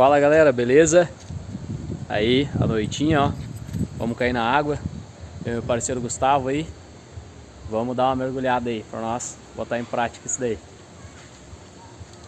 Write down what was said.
Fala galera, beleza? Aí, a noitinha, ó. Vamos cair na água. Eu e meu parceiro Gustavo aí. Vamos dar uma mergulhada aí, pra nós botar em prática isso daí.